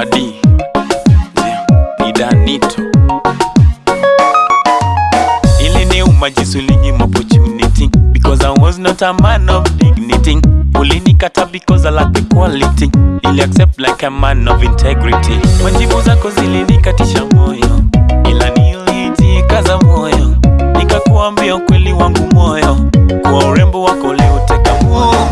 Ivadi ni Danito. Ili ni umajisulinyima opportunity because I was not a man of dignity. Ulinikata because I lack the quality. Ili accept like a man of integrity. Majibu zako zilinikatisha moyo. Ila nilijikaza moyo. Nikakuambia ukweli wangu moyo. Kwa urembo wako leo teka moyo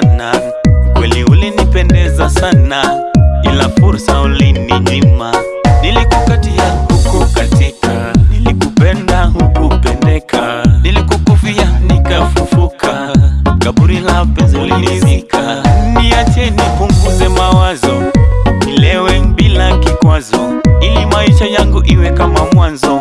sana, kweli ulinipendeza sana, ila fursa ulininyima. Nilikukatia hukukatika, nilikupenda hukupendeka, nilikukufia nikafufuka, kaburi la penzi ulinizika. Niache nipunguze mawazo, nilewe bila kikwazo, ili maisha yangu iwe kama mwanzo.